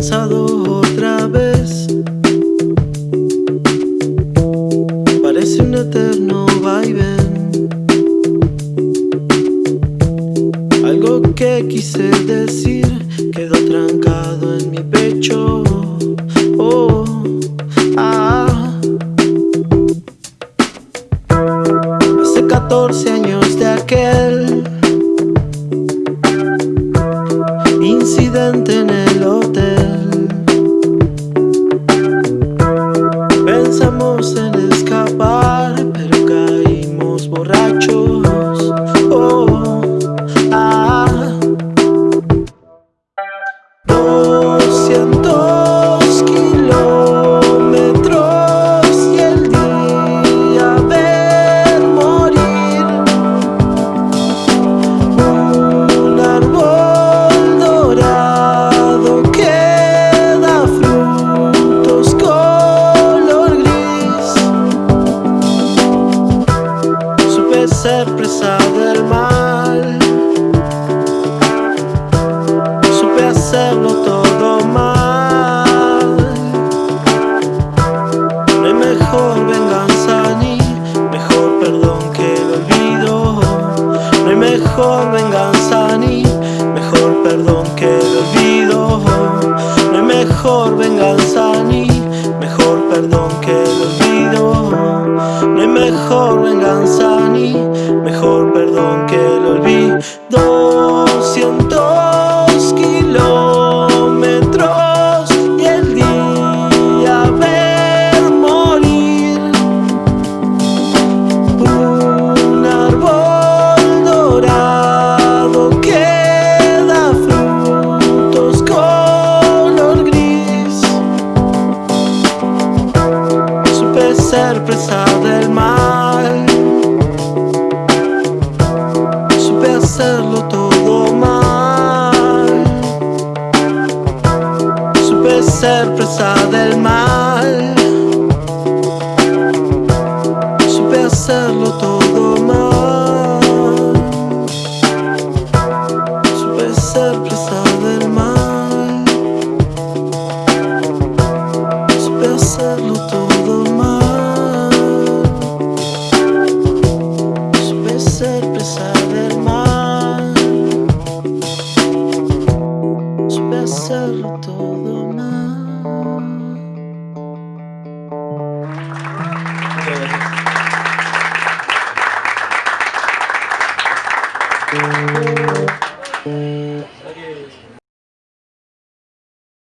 cansado otra vez. Parece un eterno vaivén. Algo que quise decir quedó trancado en mi pecho. Oh, ah. Hace 14 años de aquel borrachos. Ser presa del mal. Supe hacerlo todo mal. No hay mejor venganza ni mejor perdón que el olvido. No hay mejor venganza ni mejor perdón que el olvido. No hay mejor venganza ni mejor perdón que el olvido. No hay mejor venganza ni mejor perdón que el olvido. 200 kilómetros y el día ver morir un árbol dorado que da frutos color gris. Supe ser presa del mal. Ser presa del mal. Supe hacerlo todo mal. Supe ser presa del mal. Supe hacerlo todo mal. Supe ser presa del mal. Supe hacerlo todo